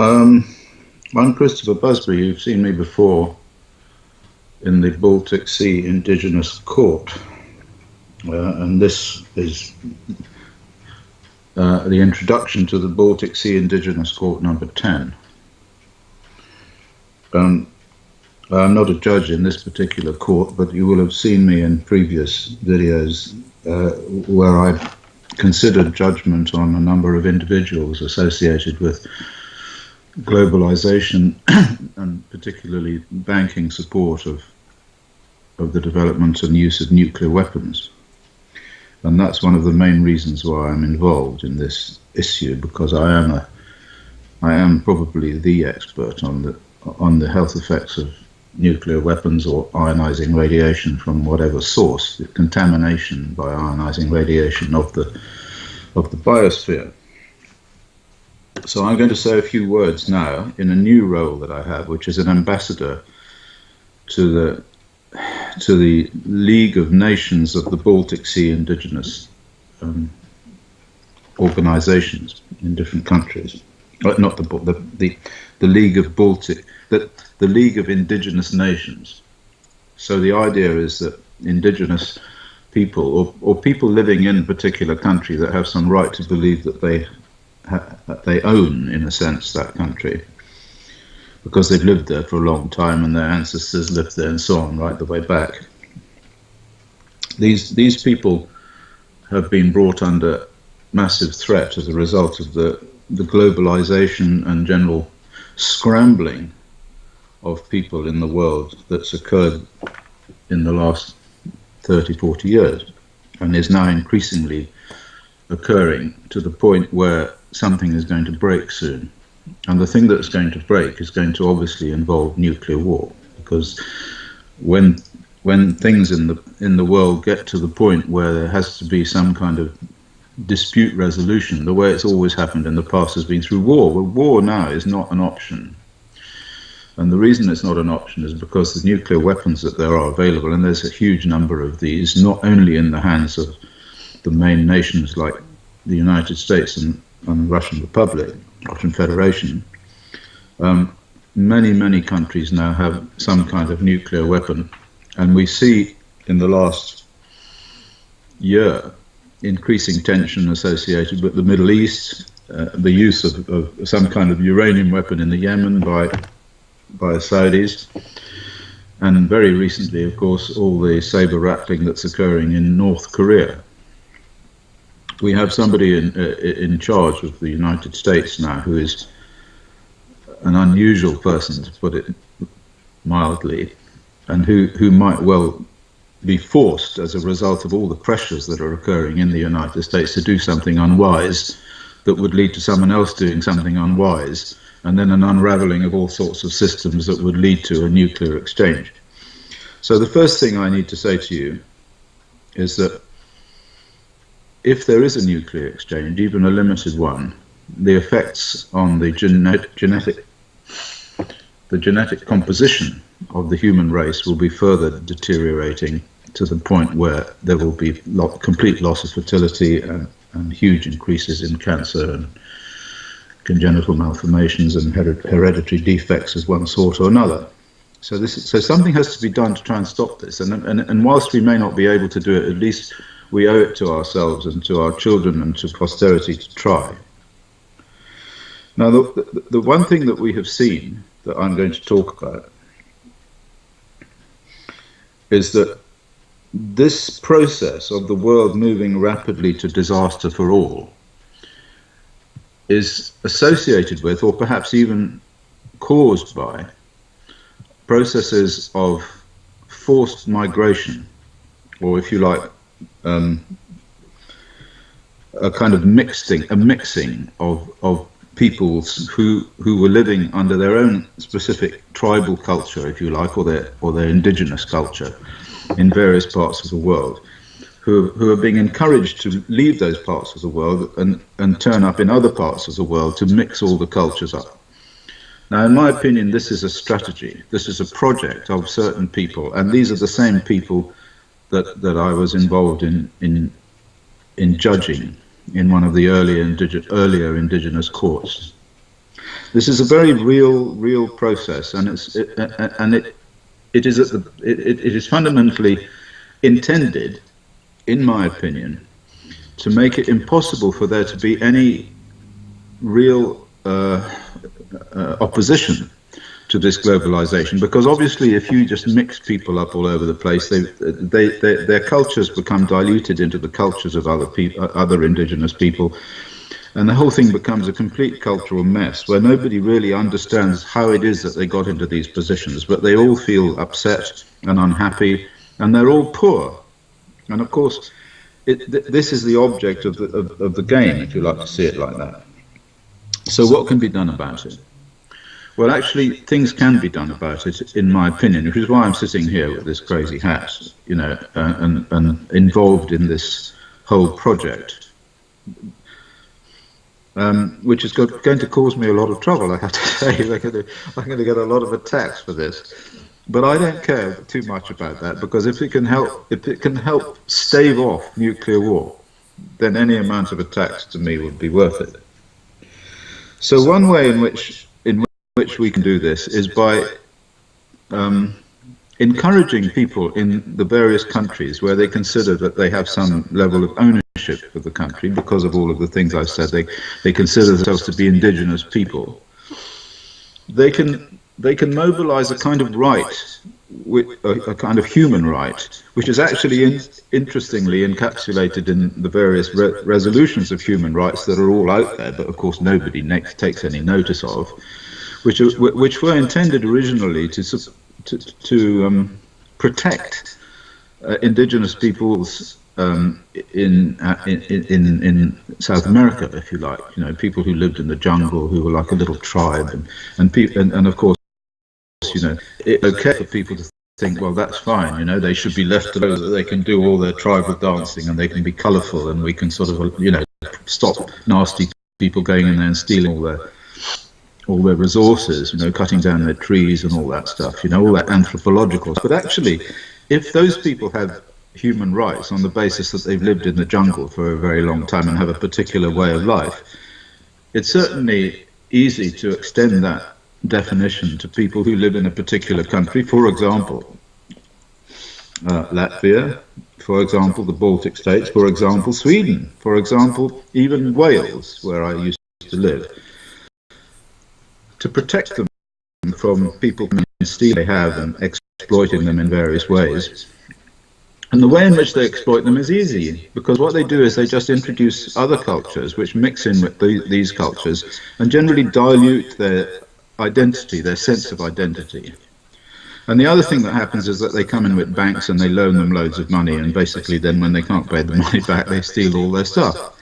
Um, I'm Christopher Busby. You've seen me before in the Baltic Sea Indigenous Court. Uh, and this is uh, the introduction to the Baltic Sea Indigenous Court number 10. Um, I'm not a judge in this particular court, but you will have seen me in previous videos uh, where I've considered judgment on a number of individuals associated with globalization and particularly banking support of of the development and use of nuclear weapons. And that's one of the main reasons why I'm involved in this issue because I am a I am probably the expert on the on the health effects of nuclear weapons or ionizing radiation from whatever source, the contamination by ionizing radiation of the of the biosphere. So I'm going to say a few words now in a new role that I have, which is an ambassador to the to the League of Nations of the Baltic Sea Indigenous um, organizations in different countries. Uh, not the, the the the League of Baltic the, the League of Indigenous Nations. So the idea is that indigenous people or, or people living in a particular country that have some right to believe that they they own in a sense that country. Because they've lived there for a long time and their ancestors lived there and so on right the way back. These these people have been brought under massive threat as a result of the the globalization and general scrambling of people in the world that's occurred in the last 30, 40 years and is now increasingly occurring to the point where something is going to break soon. And the thing that's going to break is going to obviously involve nuclear war because when when things in the in the world get to the point where there has to be some kind of dispute resolution, the way it's always happened in the past has been through war. Well, war now is not an option. And the reason it's not an option is because the nuclear weapons that there are available, and there's a huge number of these, not only in the hands of the main nations like the United States and, and the Russian Republic, Russian Federation, um, many, many countries now have some kind of nuclear weapon. And we see in the last year increasing tension associated with the Middle East, uh, the use of, of, some kind of uranium weapon in the Yemen by by Saudis. And very recently, of course, all the saber rattling that's occurring in North Korea. We have somebody in, uh, in charge of the United States now who is an unusual person, to put it mildly, and who, who might well be forced as a result of all the pressures that are occurring in the United States to do something unwise that would lead to someone else doing something unwise and then an unraveling of all sorts of systems that would lead to a nuclear exchange. So the first thing I need to say to you is that if there is a nuclear exchange, even a limited one, the effects on the genetic, genetic the genetic composition of the human race will be further deteriorating to the point where there will be complete loss of fertility and, and huge increases in cancer and congenital malformations and hereditary defects of one sort or another. So this is, so something has to be done to try and stop this. And, and, and whilst we may not be able to do it, at least we owe it to ourselves and to our children and to posterity to try. Now, the, the, the one thing that we have seen that I'm going to talk about is that this process of the world moving rapidly to disaster for all is associated with, or perhaps even caused by, processes of forced migration, or if you like, um, a kind of mixing, a mixing of, of peoples who who were living under their own specific tribal culture, if you like, or their or their indigenous culture in various parts of the world, who, who are being encouraged to leave those parts of the world and, and turn up in other parts of the world to mix all the cultures up. Now, in my opinion, this is a strategy. This is a project of certain people, and these are the same people that, that I was involved in, in, in judging in one of the earlier, indige earlier indigenous courts. This is a very real, real process, and it's it, and it it is the it, it is fundamentally intended, in my opinion, to make it impossible for there to be any real uh, uh, opposition to this globalization because obviously if you just mix people up all over the place they, they, they their cultures become diluted into the cultures of other people uh, other indigenous people. And the whole thing becomes a complete cultural mess where nobody really understands how it is that they got into these positions but they all feel upset and unhappy and they're all poor. And of course it, th this is the object of the, of, of the game if you like to see it like that. So what can be done about it well, actually, things can be done about it, in my opinion, which is why I'm sitting here with this crazy hat, you know, uh, and, and involved in this whole project, um, which is going to cause me a lot of trouble, I have to say. I'm going, to, I'm going to get a lot of attacks for this. But I don't care too much about that, because if it can help, if it can help stave off nuclear war, then any amount of attacks to me would be worth it. So one way in which which we can do this is by um, encouraging people in the various countries where they consider that they have some level of ownership of the country because of all of the things I've said. They, they consider themselves to be indigenous people. They can, they can mobilize a kind of right, a, a kind of human right, which is actually in, interestingly encapsulated in the various re resolutions of human rights that are all out there, but of course nobody takes any notice of which which were intended originally to to, to um, protect uh, indigenous peoples um, in, uh, in, in in South America, if you like. You know, people who lived in the jungle, who were like a little tribe, and and people, and, and of course, you know, it's okay for people to think, well, that's fine. You know, they should be left alone. That they can do all their tribal dancing, and they can be colourful, and we can sort of, you know, stop nasty people going in there and stealing all their all their resources, you know, cutting down their trees and all that stuff, you know, all that anthropological. But actually, if those people have human rights on the basis that they've lived in the jungle for a very long time and have a particular way of life, it's certainly easy to extend that definition to people who live in a particular country, for example, uh, Latvia, for example, the Baltic states, for example, Sweden, for example, even Wales, where I used to live to protect them from people stealing they have and exploiting them in various ways. And the way in which they exploit them is easy, because what they do is they just introduce other cultures which mix in with the, these cultures and generally dilute their identity, their sense of identity. And the other thing that happens is that they come in with banks and they loan them loads of money, and basically then when they can't pay the money back, they steal all their stuff.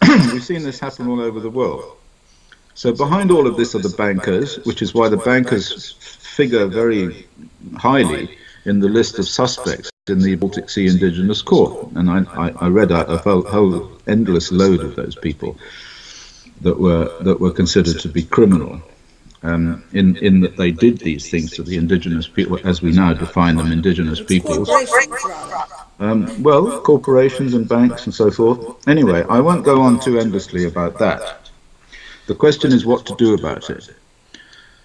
We've seen this happen all over the world. So behind all of this are the bankers, which is why the bankers figure very highly in the list of suspects in the Baltic Sea Indigenous Court. And I, I, I read out a whole, whole, endless load of those people that were that were considered to be criminal. Um, in, in that they did these things to the indigenous people, as we now define them, indigenous peoples. Um, well, corporations and banks and so forth. Anyway, I won't go on too endlessly about that. The question is what to do about it.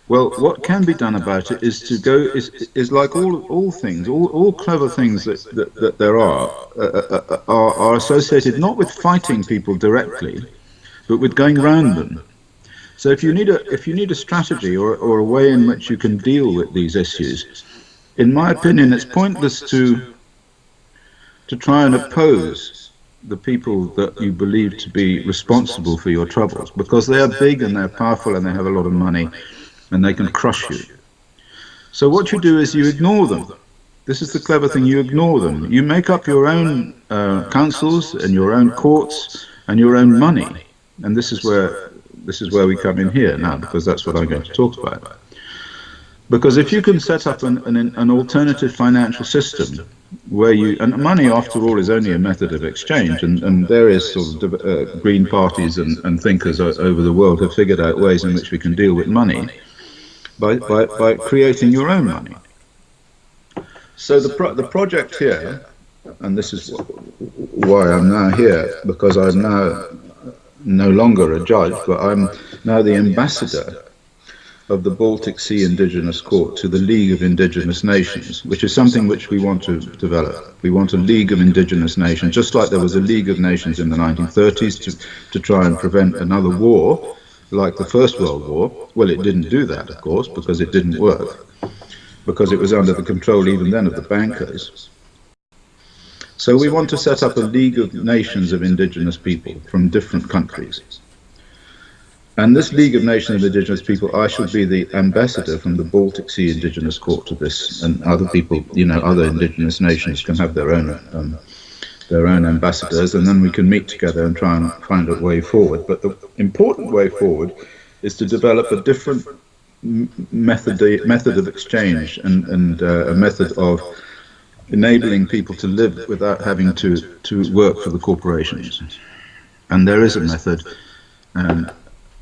Well, what can be done about it is to go is is like all all things, all, all clever things that, that, that there are, uh, uh, uh, are are associated not with fighting people directly, but with going around them. So if you need a if you need a strategy or or a way in which you can deal with these issues, in my opinion, it's pointless to to try and oppose the people that you believe to be responsible for your troubles because they are big and they're powerful and they have a lot of money and they can crush you. So what you do is you ignore them. This is the clever thing, you ignore them. You make up your own uh, councils and your own courts and your own money. And this is where this is where we come in here now because that's what I'm going to talk about. Because if you can set up an, an, an alternative financial system where you and money after all is only a method of exchange and, and various sort of uh, green parties and, and thinkers over the world have figured out ways in which we can deal with money by, by, by creating your own money. So the, pro the project here and this is why I'm now here because I'm now no longer a judge but I'm now the ambassador of the Baltic Sea Indigenous Court to the League of Indigenous Nations, which is something which we want to develop. We want a League of Indigenous Nations, just like there was a League of Nations in the 1930s to, to try and prevent another war like the First World War. Well, it didn't do that, of course, because it didn't work, because it was under the control even then of the bankers. So we want to set up a League of Nations of indigenous people from different countries. And this League of Nations of Indigenous People, I should be the ambassador from the Baltic Sea Indigenous Court to this, and other people, you know, other indigenous nations can have their own um, their own ambassadors, and then we can meet together and try and find a way forward. But the important way forward is to develop a different method method of exchange and and uh, a method of enabling people to live without having to to work for the corporations. And there is a method. Um,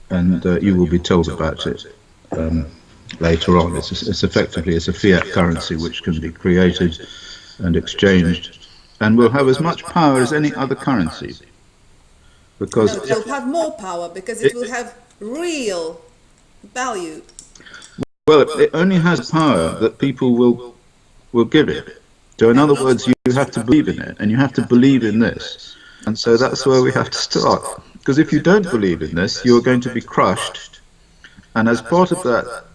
and uh, you will be told about it um, later on. It's, it's, effectively it's a fiat currency which can be created and exchanged, and will have as much power as any other currency. Because no, it will have more power because it, it will have real value. Well, it only has power that people will will give it. So, in other words, you have to believe in it, and you have to believe in this, and so that's where we have to start. Because if you don't believe in this, you're going to be crushed. And as part of that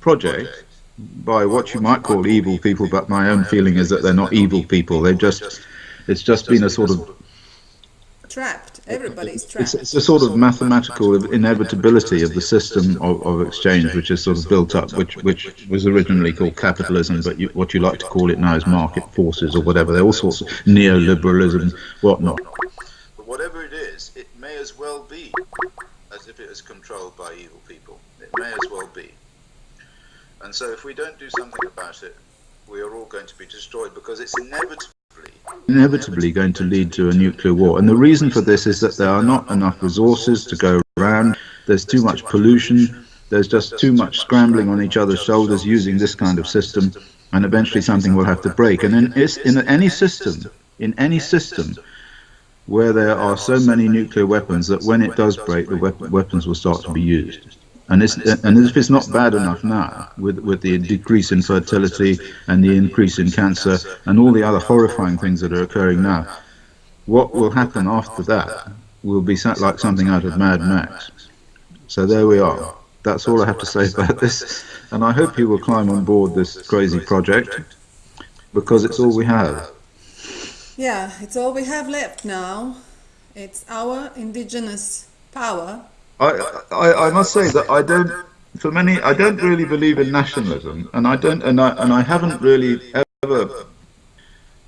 project, by what you might call evil people, but my own feeling is that they're not evil people. They've just, it's just been a sort of trapped. Everybody's trapped. It's, it's, a sort of mathematical inevitability of the system of, of, exchange, which is sort of built up, which which was originally called capitalism, but you, what you like to call it now is market forces or whatever. There are all sorts of neoliberalism, whatnot. But whatever it is, it may as well be as if it is controlled by evil people. It may as well be. And so if we don't do something about it, we are all going to be destroyed because it's inevitably inevitably going to lead to a nuclear war. And the reason for this is that there are not enough resources to go around. There's too much pollution. There's just too much scrambling on each other's shoulders using this kind of system. And eventually something will have to break. And in, in any system, in any system, where there are so many nuclear weapons that when it does break, the weapons will start to be used. And, and if it's not bad enough now, with, with the decrease in fertility and the increase in cancer and all the other horrifying things that are occurring now, what will happen after that will be like something out of Mad Max. So there we are. That's all I have to say about this. And I hope you will climb on board this crazy project because it's all we have. Yeah, it's all we have left now. It's our indigenous power. I, I, I must say that I don't, for many, I don't really believe in nationalism, and I don't, and I, and I haven't really ever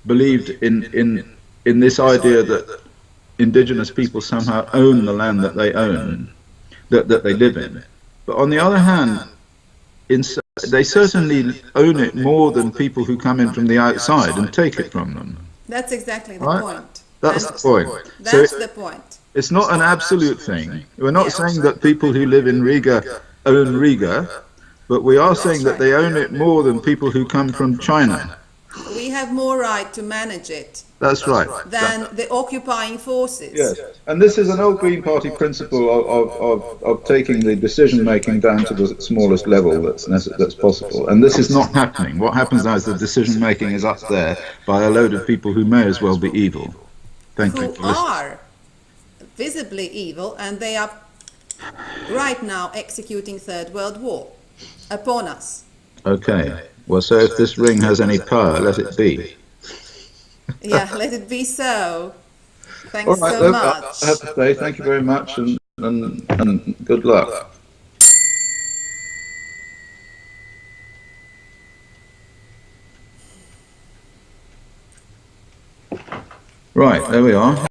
believed in, in, in this idea that indigenous people somehow own the land that they own, that, that they live in. But on the other hand, in, they certainly own it more than people who come in from the outside and take it from them. That's exactly the right? point. That's and the point. That's so the point. It's not an absolute thing. We're not saying that people who live in Riga own Riga, but we are saying that they own it more than people who come from China. We have more right to manage it. That's right. Than the occupying forces. Yes, and this is an old Green Party principle of, of, of, of taking the decision making down to the smallest level that's that's possible. And this is not happening. What happens now is the decision making is up there by a load of people who may as well be evil. Thank who you. Who are visibly evil, and they are right now executing Third World War upon us. Okay. Well, so if this ring has any power, let it be yeah, let it be so. Thanks right, so much. I have to say thank you very much and, and, and good luck. Right, there we are.